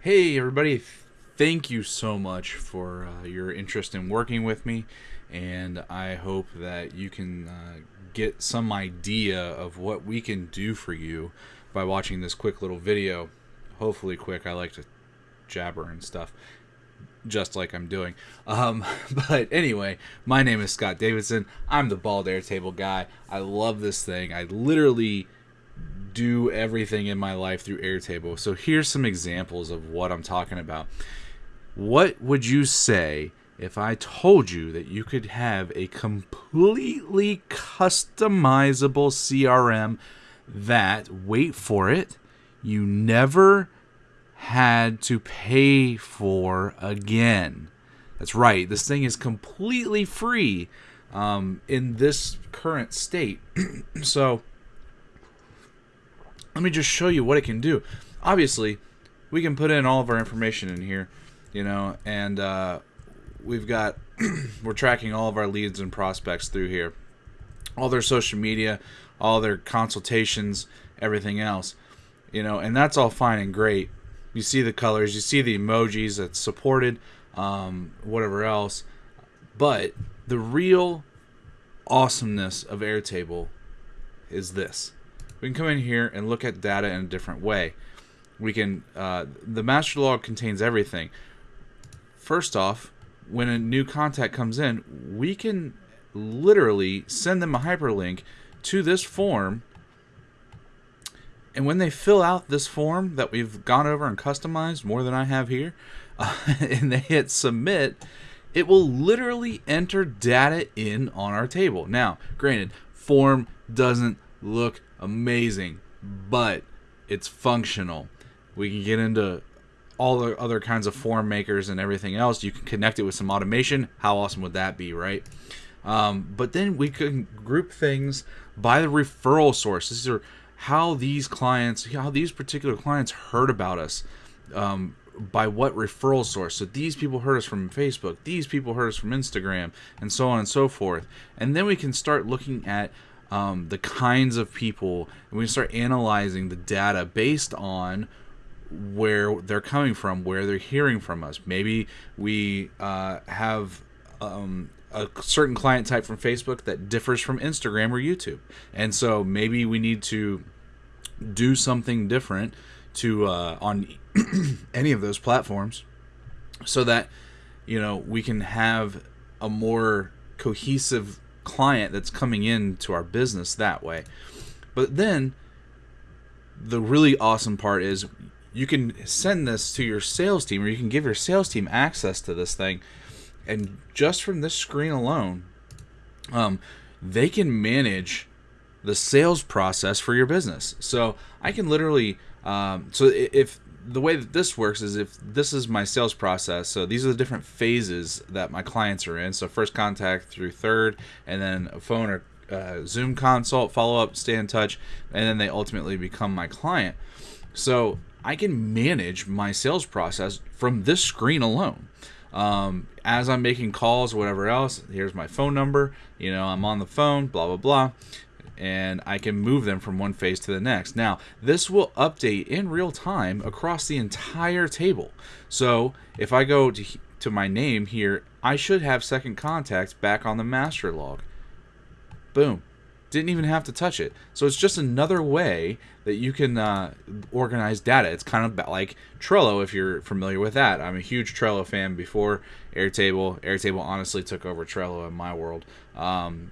Hey, everybody. Thank you so much for uh, your interest in working with me. And I hope that you can uh, get some idea of what we can do for you by watching this quick little video. Hopefully, quick. I like to jabber and stuff just like I'm doing. Um, but anyway, my name is Scott Davidson. I'm the bald airtable guy. I love this thing. I literally do everything in my life through Airtable. So here's some examples of what I'm talking about. What would you say if I told you that you could have a completely customizable CRM that, wait for it, you never had to pay for again? That's right, this thing is completely free um, in this current state. so, let me just show you what it can do. Obviously, we can put in all of our information in here, you know, and uh, we've got we're tracking all of our leads and prospects through here, all their social media, all their consultations, everything else, you know, and that's all fine and great. You see the colors, you see the emojis that's supported, um, whatever else, but the real awesomeness of Airtable is this we can come in here and look at data in a different way. We can, uh, the master log contains everything. First off, when a new contact comes in, we can literally send them a hyperlink to this form. And when they fill out this form that we've gone over and customized more than I have here, uh, and they hit submit, it will literally enter data in on our table. Now, granted, form doesn't look amazing, but it's functional. We can get into all the other kinds of form makers and everything else. You can connect it with some automation. How awesome would that be, right? Um, but then we can group things by the referral source. These are how these clients, how these particular clients heard about us. Um, by what referral source. So these people heard us from Facebook, these people heard us from Instagram, and so on and so forth. And then we can start looking at um, the kinds of people, and we start analyzing the data based on where they're coming from, where they're hearing from us. Maybe we uh, have um, a certain client type from Facebook that differs from Instagram or YouTube, and so maybe we need to do something different to uh, on any of those platforms, so that you know we can have a more cohesive client that's coming into our business that way. But then the really awesome part is you can send this to your sales team or you can give your sales team access to this thing and just from this screen alone um, they can manage the sales process for your business so i can literally um, so if the way that this works is if this is my sales process so these are the different phases that my clients are in. So first contact through third and then a phone or uh, zoom consult follow up stay in touch and then they ultimately become my client. So i can manage my sales process from this screen alone. Um, as i'm making calls or whatever else here's my phone number you know i'm on the phone blah blah blah and I can move them from one phase to the next. Now, this will update in real time across the entire table. So if I go to, to my name here, I should have second contact back on the master log. Boom. Didn't even have to touch it. So it's just another way that you can uh, organize data. It's kind of like Trello if you're familiar with that. I'm a huge Trello fan before Airtable. Airtable honestly took over Trello in my world. Um,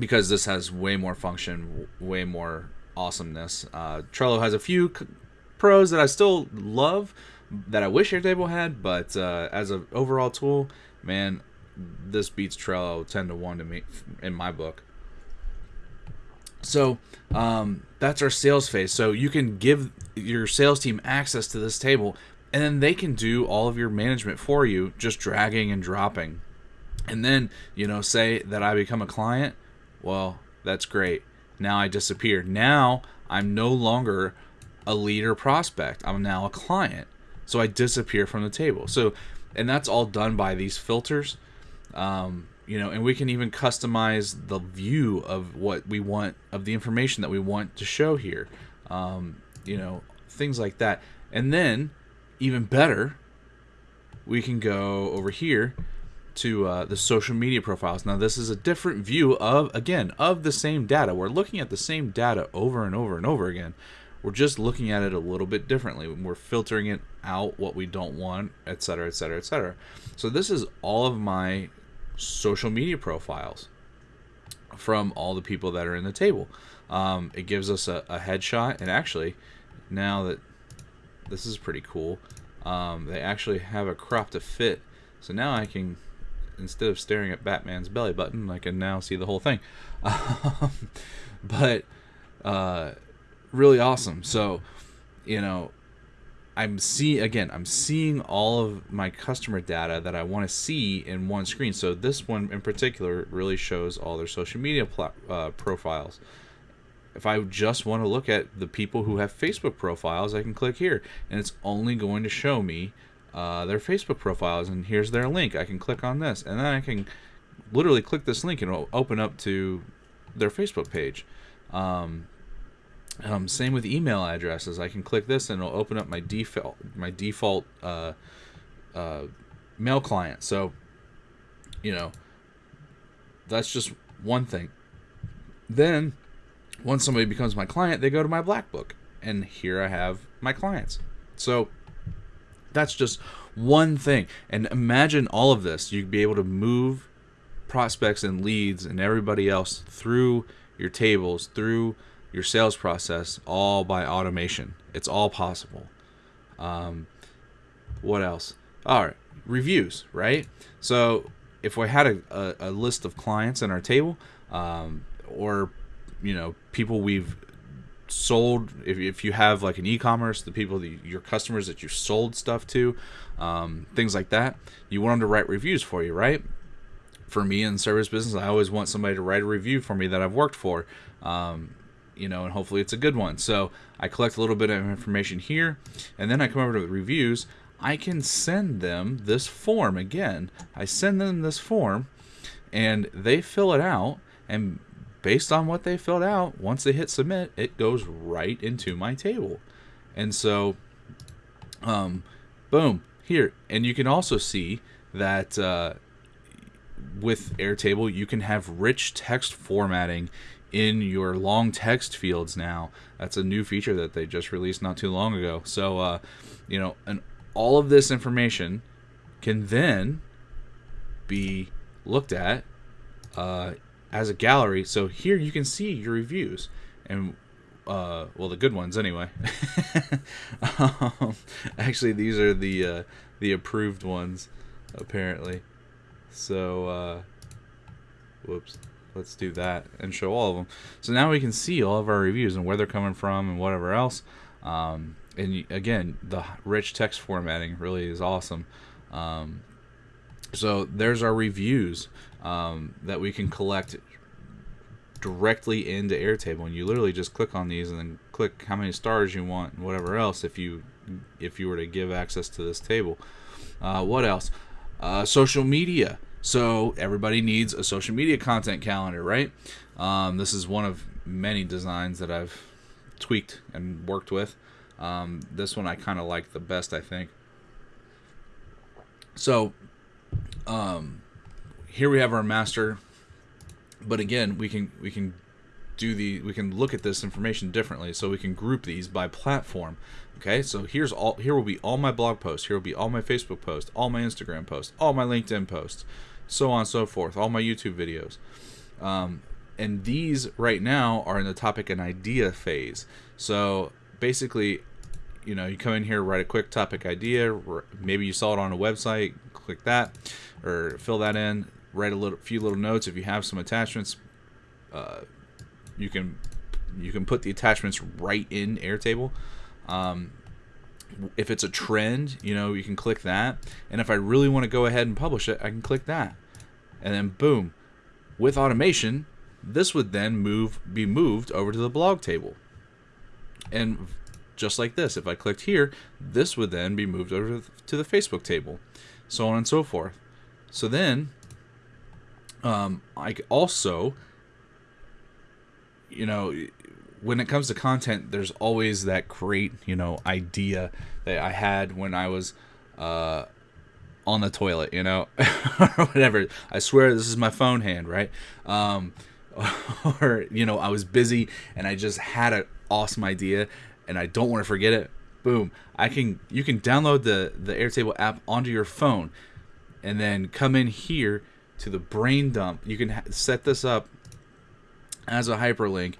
because this has way more function, way more awesomeness. Uh, Trello has a few c- pros that I still love that I wish Airtable had, but uh, as an overall tool, man, this beats Trello ten to one to me in my book. So um, that's our sales phase. So you can give your sales team access to this table, and then they can do all of your management for you, just dragging and dropping. And then you know, say that I become a client well, that's great. Now I disappear. Now I'm no longer a leader prospect. I'm now a client. So I disappear from the table. So, and that's all done by these filters. Um, you know, and we can even customize the view of what we want, of the information that we want to show here. Um, you know, things like that. And then even better, we can go over here to uh, the social media profiles. Now, this is a different view of, again, of the same data. We're looking at the same data over and over and over again. We're just looking at it a little bit differently. We're filtering it out, what we don't want, etc., etc., etc. So this is all of my social media profiles from all the people that are in the table. Um, it gives us a, a, headshot, and actually, now that this is pretty cool, um, they actually have a crop to fit. So now I can, instead of staring at Batman's belly button, I can now see the whole thing. but uh, really awesome. So, you know, I'm see again. I'm seeing all of my customer data that I want to see in one screen. So this one in particular really shows all their social media pl- uh, profiles. If I just want to look at the people who have Facebook profiles, I can click here, and it's only going to show me uh, their Facebook profiles. And here's their link. I can click on this, and then I can literally click this link, and it'll open up to their Facebook page. Um, um, same with email addresses. I can click this and it'll open up my default my default uh, uh, mail client. So, you know, that's just one thing. Then, once somebody becomes my client, they go to my black book, and here I have my clients. So, that's just one thing. And imagine all of this. You'd be able to move prospects and leads and everybody else through your tables, through your sales process all by automation. It's all possible. Um, what else? All right, reviews, right? So if we had a, a, a list of clients in our table, um, or you know people we've sold, if, if you have like an e-commerce, the people that your customers that you sold stuff to, um, things like that, you want them to write reviews for you, right? For me in service business, I always want somebody to write a review for me that I've worked for. Um, you know, and hopefully it's a good one. So I collect a little bit of information here, and then I come over to the reviews. I can send them this form again. I send them this form, and they fill it out, and based on what they filled out, once they hit submit, it goes right into my table. And so, um, boom, here. And you can also see that uh, with Airtable, you can have rich text formatting in your long text fields now. That's a new feature that they just released not too long ago. So, uh, you know, and all of this information can then be looked at uh, as a gallery. So here you can see your reviews and uh, well, the good ones anyway. um, actually, these are the uh, the approved ones, apparently. So, uh, whoops let's do that and show all of them. So now we can see all of our reviews and where they're coming from and whatever else. Um, and again, the rich text formatting really is awesome. Um, so there's our reviews um, that we can collect directly into Airtable, and you literally just click on these and then click how many stars you want and whatever else if you if you were to give access to this table. Uh, what else? Uh, social media. So everybody needs a social media content calendar, right? Um, this is one of many designs that I've tweaked and worked with. Um, this one I kind of like the best, I think. So um, here we have our master, but again, we can we can do the we can look at this information differently. So we can group these by platform. Okay, so here's all here will be all my blog posts, here will be all my Facebook posts, all my Instagram posts, all my LinkedIn posts so on and so forth, all my YouTube videos. Um, and these right now are in the topic and idea phase. So basically, you know, you come in here, write a quick topic idea. Maybe you saw it on a website, click that, or fill that in. Write a little, few little notes. If you have some attachments, uh, you can you can put the attachments right in Airtable. Um, if it's a trend, you know, you can click that. And if I really want to go ahead and publish it, I can click that. And then boom, with automation, this would then move be moved over to the blog table. And just like this, if I clicked here, this would then be moved over to the Facebook table, so on and so forth. So then, um, I also, you know, when it comes to content, there's always that great, you know, idea that I had when I was uh, on the toilet, you know, or whatever. I swear this is my phone hand, right? Um, or you know, I was busy and I just had an awesome idea and I don't want to forget it. Boom! I can you can download the the Airtable app onto your phone, and then come in here to the brain dump. You can set this up as a hyperlink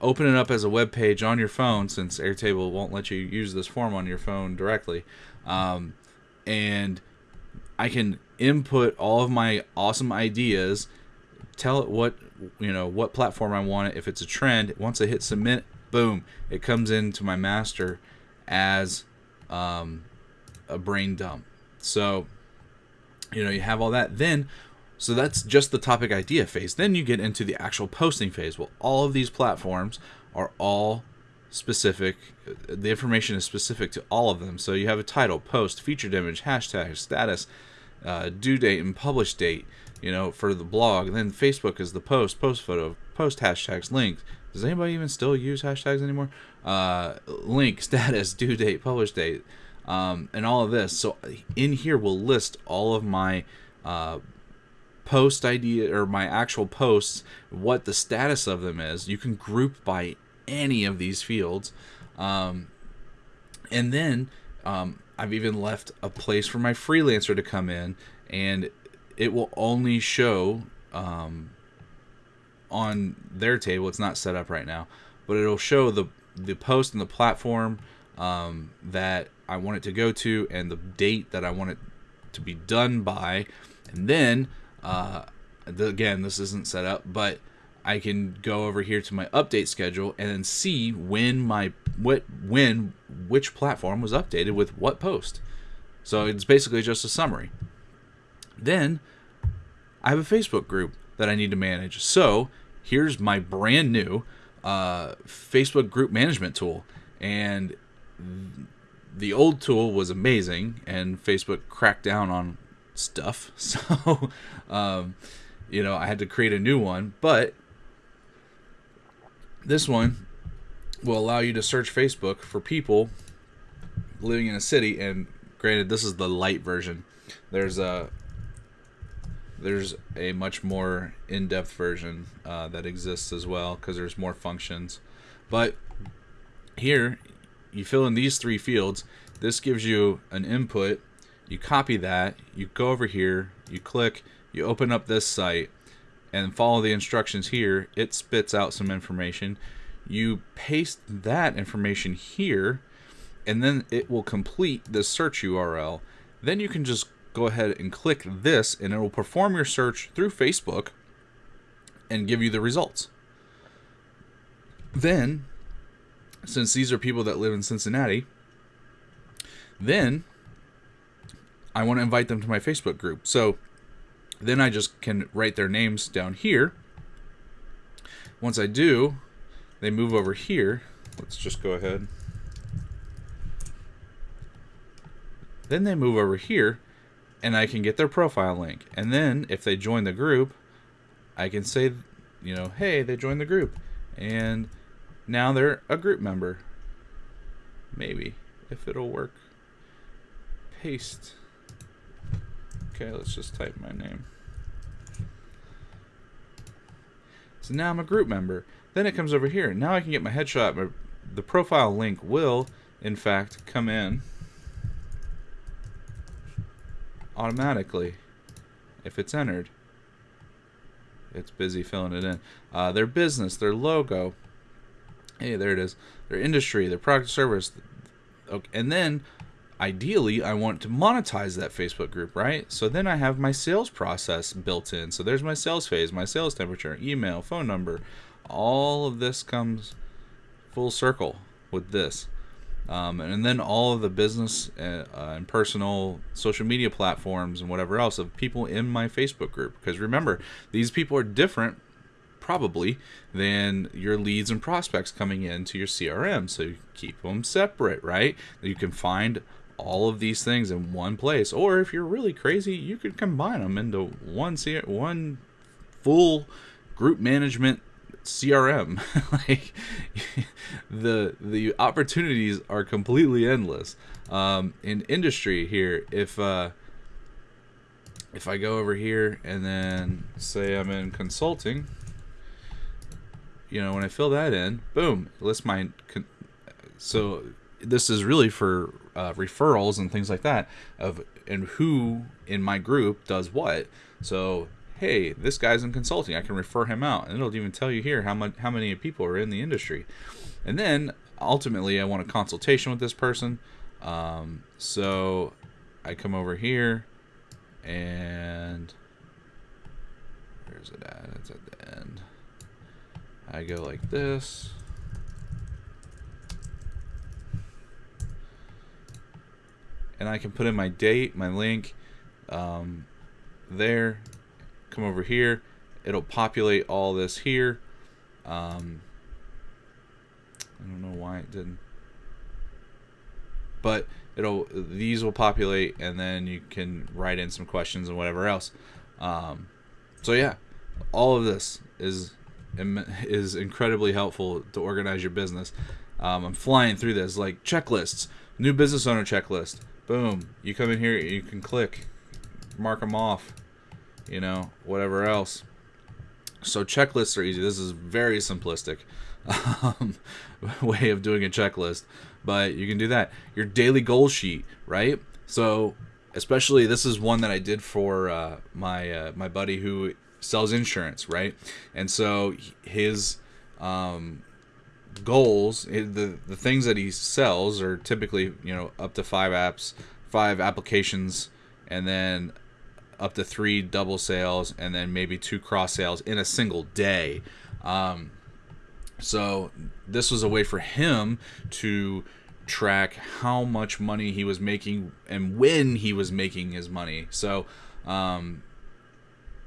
open it up as a web page on your phone since Airtable won't let you use this form on your phone directly. Um, and I can input all of my awesome ideas, tell it what you know what platform I want it. If it's a trend, once I hit submit, boom, it comes into my master as um, a brain dump. So you know you have all that. Then so that's just the topic idea phase. Then you get into the actual posting phase. Well, all of these platforms are all specific. The information is specific to all of them. So you have a title, post, featured image, hashtag, status, uh, due date, and publish date. You know, for the blog. And then Facebook is the post, post photo, post hashtags, links. Does anybody even still use hashtags anymore? Uh, link, status, due date, publish date, um, and all of this. So in here, we'll list all of my uh, post idea or my actual posts, what the status of them is. You can group by any of these fields. Um, and then um, I've even left a place for my freelancer to come in, and it will only show um, on their table. It's not set up right now, but it'll show the the post and the platform um, that I want it to go to, and the date that I want it to be done by, and then uh, the, again, this isn't set up, but I can go over here to my update schedule and then see when my what when which platform was updated with what post. So it's basically just a summary. Then I have a Facebook group that I need to manage. So here's my brand new uh, Facebook group management tool, and the old tool was amazing, and Facebook cracked down on stuff. So, um, you know, I had to create a new one. But this one will allow you to search Facebook for people living in a city. And granted, this is the light version. There's a there's a much more in-depth version uh, that exists as well because there's more functions. But here, you fill in these three fields. This gives you an input you copy that, you go over here, you click, you open up this site, and follow the instructions here. It spits out some information. You paste that information here, and then it will complete the search URL. Then you can just go ahead and click this, and it will perform your search through Facebook and give you the results. Then, since these are people that live in Cincinnati, then I want to invite them to my Facebook group. So then I just can write their names down here. Once I do, they move over here. Let's just go ahead. Then they move over here and I can get their profile link. And then if they join the group, I can say, you know, hey, they joined the group. And now they're a group member. Maybe, if it'll work. Paste. Okay, let's just type my name. So now I'm a group member. Then it comes over here. Now I can get my headshot. My, the profile link will, in fact, come in automatically if it's entered. It's busy filling it in. Uh, their business, their logo. Hey, there it is. Their industry, their product service. Okay, and then ideally I want to monetize that Facebook group, right? So then I have my sales process built in. So there's my sales phase, my sales temperature, email, phone number. All of this comes full circle with this. Um, and then all of the business uh, uh, and personal social media platforms and whatever else of people in my Facebook group. Because remember, these people are different probably than your leads and prospects coming into your CRM. So you keep them separate, right? You can find all of these things in one place. Or if you're really crazy, you could combine them into one one full group management CRM. like the the opportunities are completely endless. Um, in industry here, if uh, if I go over here and then say I'm in consulting, you know, when I fill that in, boom, list my. So this is really for uh, referrals and things like that of and who in my group does what. So hey, this guy's in consulting. I can refer him out, and it'll even tell you here how much how many people are in the industry. And then ultimately, I want a consultation with this person. Um, so I come over here, and where's it at? It's at the end. I go like this. And I can put in my date, my link, um, there, come over here. It'll populate all this here. Um, I don't know why it didn't. But it'll these will populate and then you can write in some questions and whatever else. Um, so yeah all of this is is incredibly helpful to organize your business. Um, I'm flying through this like checklists new business owner checklist boom you come in here you can click mark them off you know, whatever else. So checklists are easy. This is very simplistic um, way of doing a checklist, but you can do that. Your daily goal sheet, right? So especially this is one that I did for uh, my uh, my buddy who sells insurance, right? And so his um, goals, the the things that he sells are typically you know up to five apps, five applications, and then up to three double sales and then maybe two cross sales in a single day. Um, so this was a way for him to track how much money he was making and when he was making his money. So, um,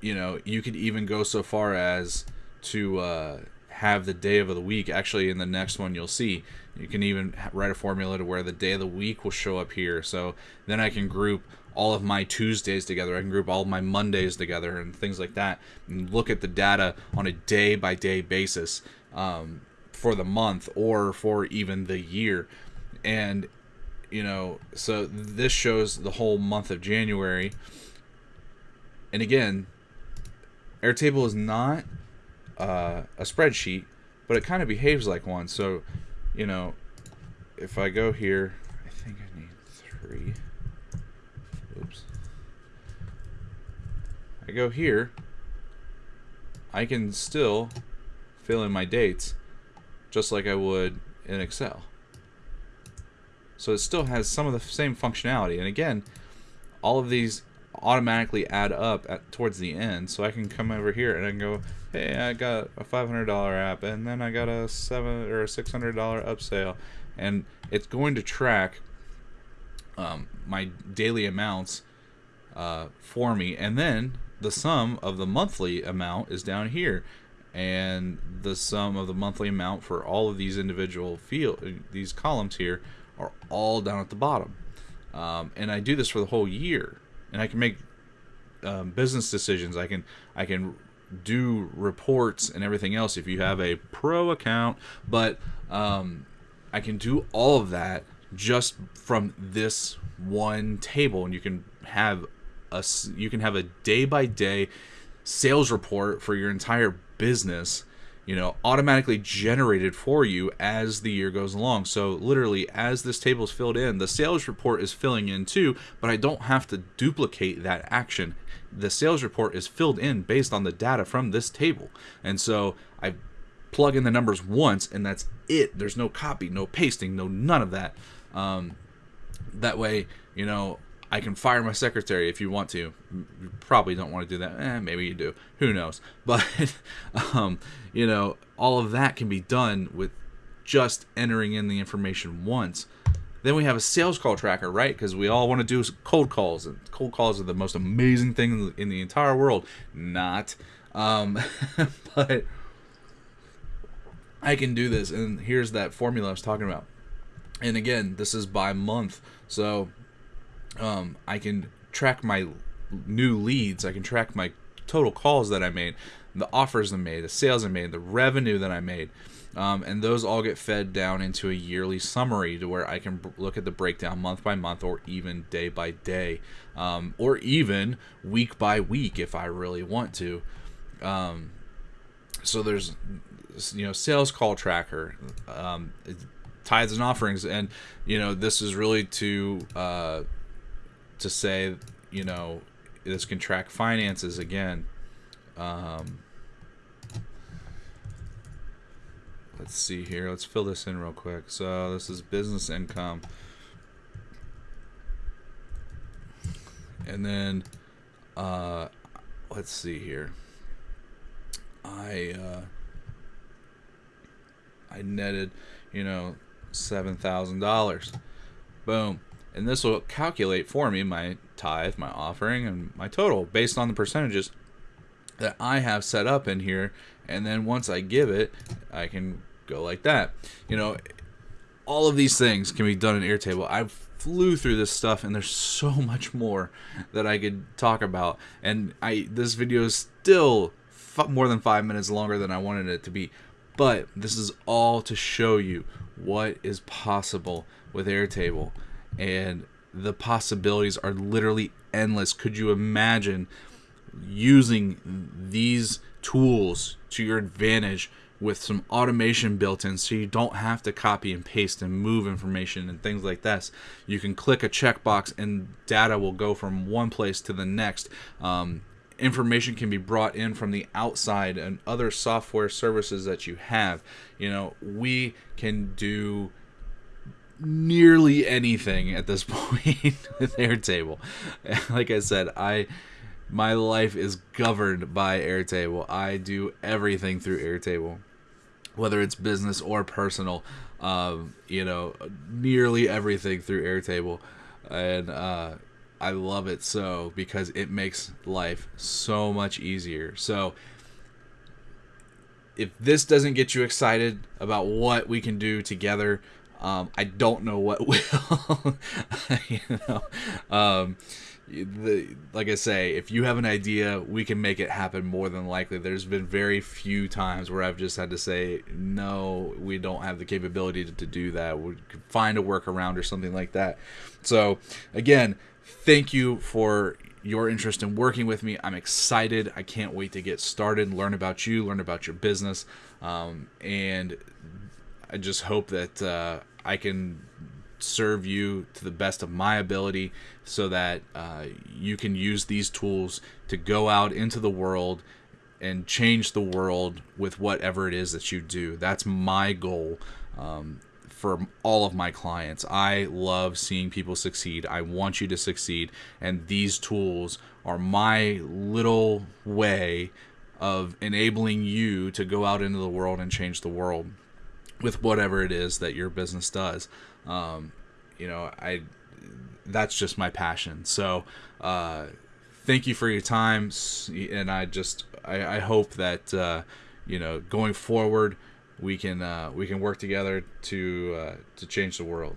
you know, you could even go so far as to uh, have the day of the week. Actually, in the next one, you'll see you can even write a formula to where the day of the week will show up here. So then I can group all of my Tuesdays together. I can group all of my Mondays together and things like that, and look at the data on a day by day basis um, for the month or for even the year. And you know, so this shows the whole month of January. And again, Airtable is not uh, a spreadsheet, but it kind of behaves like one. So, you know, if I go here, I think I need three. Oops. I go here, I can still fill in my dates just like I would in Excel. So it still has some of the same functionality. And again, all of these automatically add up at towards the end. So I can come over here and I can go, hey, I got a $500 app, and then I got a seven or a $600 upsell, and it's going to track um, my daily amounts uh, for me, and then the sum of the monthly amount is down here, and the sum of the monthly amount for all of these individual field these columns here are all down at the bottom. Um, and I do this for the whole year, and I can make um, business decisions. I can I can do reports and everything else if you have a pro account, but um, I can do all of that just from this one table and you can have a you can have a day by day sales report for your entire business you know automatically generated for you as the year goes along. So literally as this table is filled in the sales report is filling in too but i don't have to duplicate that action. The sales report is filled in based on the data from this table. And so i plug in the numbers once and that's it. There's no copy no pasting no none of that. Um, that way, you know, I can fire my secretary if you want to. You probably don't want to do that. Eh, maybe you do. Who knows? But, um, you know, all of that can be done with just entering in the information once. Then we have a sales call tracker, right? Because we all want to do cold calls, and cold calls are the most amazing thing in the entire world. Not, um, but I can do this, and here's that formula I was talking about and again this is by month so um, i can track my new leads i can track my total calls that i made the offers I made, the sales I made, the revenue that I made. Um, and those all get fed down into a yearly summary to where I can b- look at the breakdown month by month or even day by day um, or even week by week if I really want to. Um, so there's you know sales call tracker um, tithes and offerings and you know this is really to uh, to say you know this can track finances again. Um, let's see here. Let's fill this in real quick. So this is business income. And then uh, let's see here. I uh, I netted, you know, seven thousand dollars. Boom. And this will calculate for me my tithe, my offering, and my total based on the percentages that I have set up in here. And then once I give it, I can go like that. You know, all of these things can be done in Airtable. I flew through this stuff, and there's so much more that I could talk about. And I this video is still more than five minutes longer than I wanted it to be. But this is all to show you what is possible with Airtable. And the possibilities are literally endless. Could you imagine using these tools to your advantage with some automation built in so you don't have to copy and paste and move information and things like this. You can click a checkbox and data will go from one place to the next. Um, information can be brought in from the outside and other software services that you have. You know, we can do nearly anything at this point with Airtable. Like I said, I my life is governed by Airtable. I do everything through Airtable, whether it's business or personal. Um, you know, nearly everything through Airtable, and uh, I love it so because it makes life so much easier. So if this doesn't get you excited about what we can do together, um, I don't know what will. you know, um, the, like I say, if you have an idea, we can make it happen more than likely. There's been very few times where I've just had to say, no, we don't have the capability to, to do that. We could find a workaround or something like that. So, again, thank you for your interest in working with me. I'm excited. I can't wait to get started, learn about you, learn about your business, um, and I just hope that uh, I can serve you to the best of my ability so that uh, you can use these tools to go out into the world and change the world with whatever it is that you do. That's my goal. Um, for all of my clients. I love seeing people succeed. I want you to succeed. And these tools are my little way of enabling you to go out into the world and change the world with whatever it is that your business does. Um, you know, I that's just my passion. So, uh, thank you for your time, and I just I, I hope that uh, you know going forward we can uh, we can work together to uh, to change the world.